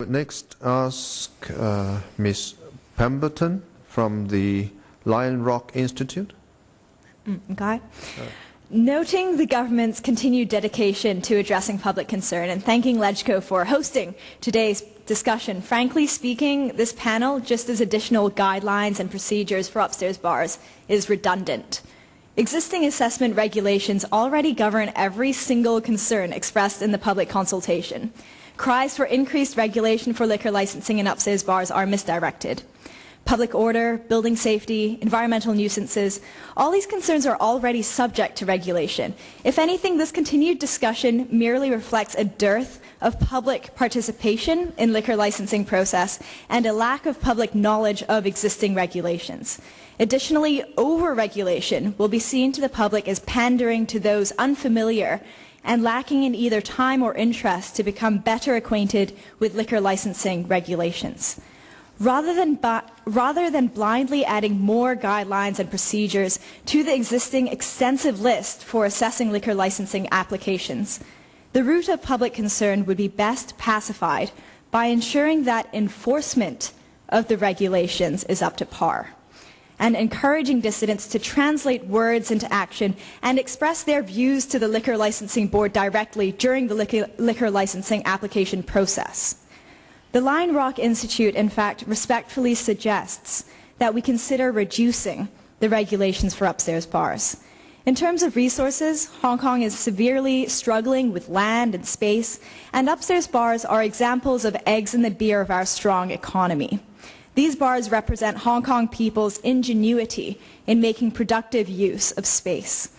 would next ask uh, Ms. Pemberton from the Lion Rock Institute. Okay. Noting the government's continued dedication to addressing public concern and thanking LegCo for hosting today's discussion, frankly speaking, this panel, just as additional guidelines and procedures for upstairs bars, is redundant. Existing assessment regulations already govern every single concern expressed in the public consultation. Cries for increased regulation for liquor licensing in upstairs bars are misdirected. Public order, building safety, environmental nuisances, all these concerns are already subject to regulation. If anything, this continued discussion merely reflects a dearth of public participation in liquor licensing process and a lack of public knowledge of existing regulations. Additionally, over-regulation will be seen to the public as pandering to those unfamiliar and lacking in either time or interest to become better acquainted with liquor licensing regulations. Rather than, rather than blindly adding more guidelines and procedures to the existing extensive list for assessing liquor licensing applications, the root of public concern would be best pacified by ensuring that enforcement of the regulations is up to par and encouraging dissidents to translate words into action and express their views to the Liquor Licensing Board directly during the liquor, licensing application process. The Lion Rock Institute, in fact, respectfully suggests that we consider reducing the regulations for upstairs bars. In terms of resources, Hong Kong is severely struggling with land and space, and upstairs bars are examples of eggs in the beer of our strong economy. These bars represent Hong Kong people's ingenuity in making productive use of space.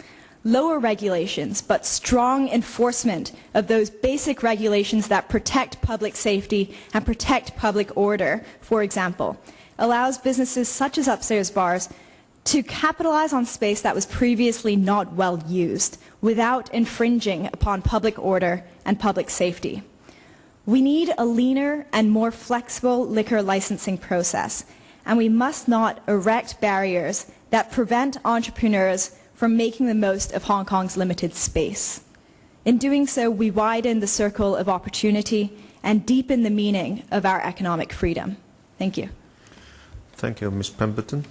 Lower regulations, but strong enforcement of those basic regulations that protect public safety and protect public order, for example, allows businesses such as upstairs bars to capitalize on space that was previously not well used without infringing upon public order and public safety. We need a leaner and more flexible liquor licensing process, and we must not erect barriers that prevent entrepreneurs from making the most of Hong Kong's limited space. In doing so, we widen the circle of opportunity and deepen the meaning of our economic freedom. Thank you. Thank you, Ms. Pemberton.